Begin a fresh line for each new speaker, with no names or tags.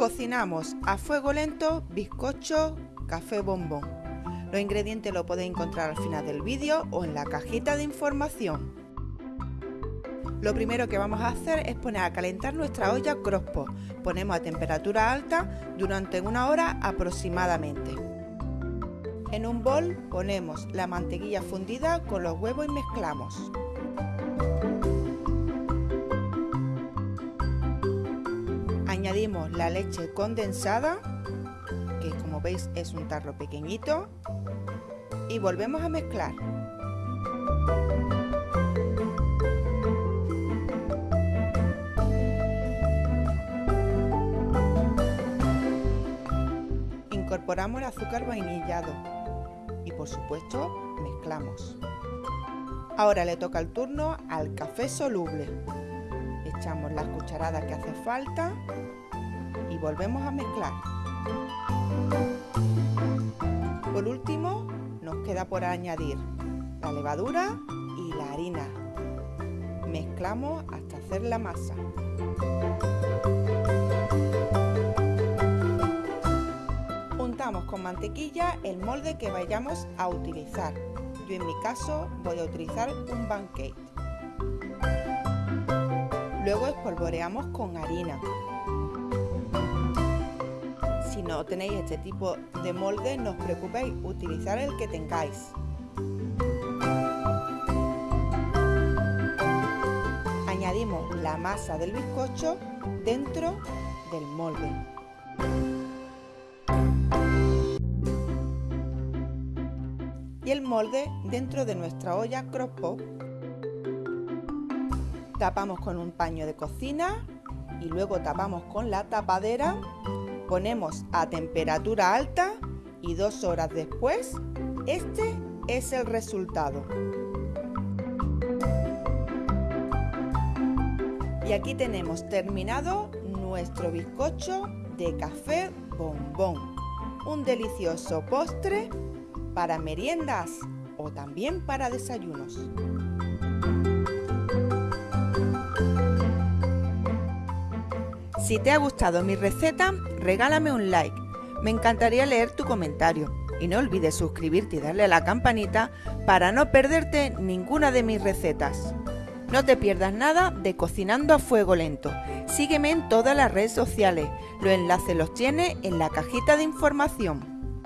Cocinamos a fuego lento bizcocho café bombón. Los ingredientes los podéis encontrar al final del vídeo o en la cajita de información. Lo primero que vamos a hacer es poner a calentar nuestra olla Crosspot. Ponemos a temperatura alta durante una hora aproximadamente. En un bol ponemos la mantequilla fundida con los huevos y mezclamos. Añadimos la leche condensada, que como veis es un tarro pequeñito, y volvemos a mezclar. Incorporamos el azúcar vainillado y por supuesto mezclamos. Ahora le toca el turno al café soluble. Echamos las cucharadas que hace falta y volvemos a mezclar. Por último, nos queda por añadir la levadura y la harina. Mezclamos hasta hacer la masa. Untamos con mantequilla el molde que vayamos a utilizar. Yo en mi caso voy a utilizar un pancake. Luego espolvoreamos con harina. Si no tenéis este tipo de molde, no os preocupéis, utilizar el que tengáis. Añadimos la masa del bizcocho dentro del molde. Y el molde dentro de nuestra olla crockpot. Tapamos con un paño de cocina y luego tapamos con la tapadera Ponemos a temperatura alta y dos horas después, este es el resultado. Y aquí tenemos terminado nuestro bizcocho de café bombón. Un delicioso postre para meriendas o también para desayunos. Si te ha gustado mi receta, regálame un like. Me encantaría leer tu comentario. Y no olvides suscribirte y darle a la campanita para no perderte ninguna de mis recetas. No te pierdas nada de Cocinando a Fuego Lento. Sígueme en todas las redes sociales. Los enlaces los tienes en la cajita de información.